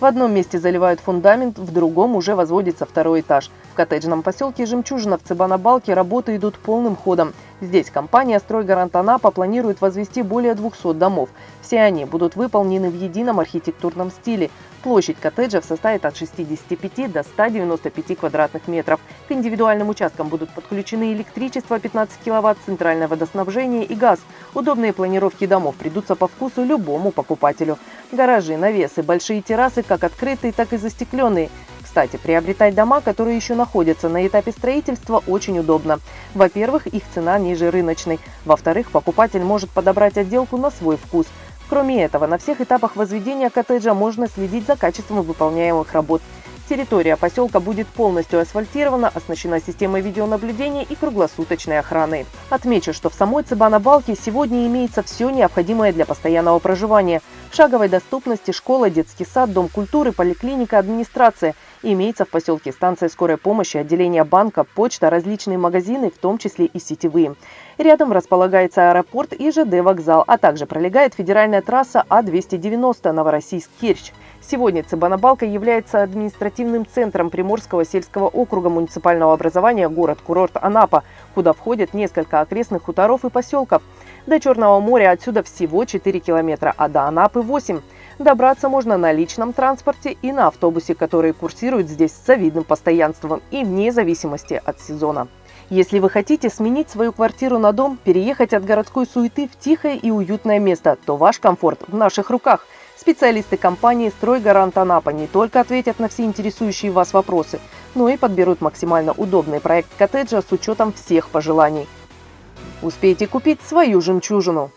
В одном месте заливают фундамент, в другом уже возводится второй этаж. В коттеджном поселке Жемчужина в Цыбанабалке работы идут полным ходом. Здесь компания «Стройгарант Анапа» планирует возвести более 200 домов. Все они будут выполнены в едином архитектурном стиле. Площадь коттеджев составит от 65 до 195 квадратных метров. К индивидуальным участкам будут подключены электричество 15 киловатт, центральное водоснабжение и газ. Удобные планировки домов придутся по вкусу любому покупателю. Гаражи, навесы, большие террасы как открытые, так и застекленные. Кстати, приобретать дома, которые еще находятся на этапе строительства, очень удобно. Во-первых, их цена ниже рыночной. Во-вторых, покупатель может подобрать отделку на свой вкус. Кроме этого, на всех этапах возведения коттеджа можно следить за качеством выполняемых работ. Территория поселка будет полностью асфальтирована, оснащена системой видеонаблюдения и круглосуточной охраной. Отмечу, что в самой Цыбана-Балке сегодня имеется все необходимое для постоянного проживания. В шаговой доступности школа, детский сад, дом культуры, поликлиника, администрация. Имеется в поселке станция скорой помощи, отделение банка, почта, различные магазины, в том числе и сетевые. Рядом располагается аэропорт и ЖД-вокзал, а также пролегает федеральная трасса А-290 Новороссийск-Керчь. Сегодня Цыбанабалка является административным центром Приморского сельского округа муниципального образования город-курорт Анапа, куда входят несколько окрестных хуторов и поселков. До Черного моря отсюда всего 4 километра, а до Анапы 8. Добраться можно на личном транспорте и на автобусе, которые курсируют здесь с завидным постоянством и вне зависимости от сезона. Если вы хотите сменить свою квартиру на дом, переехать от городской суеты в тихое и уютное место, то ваш комфорт в наших руках – Специалисты компании «Стройгарант Анапа» не только ответят на все интересующие вас вопросы, но и подберут максимально удобный проект коттеджа с учетом всех пожеланий. Успейте купить свою жемчужину!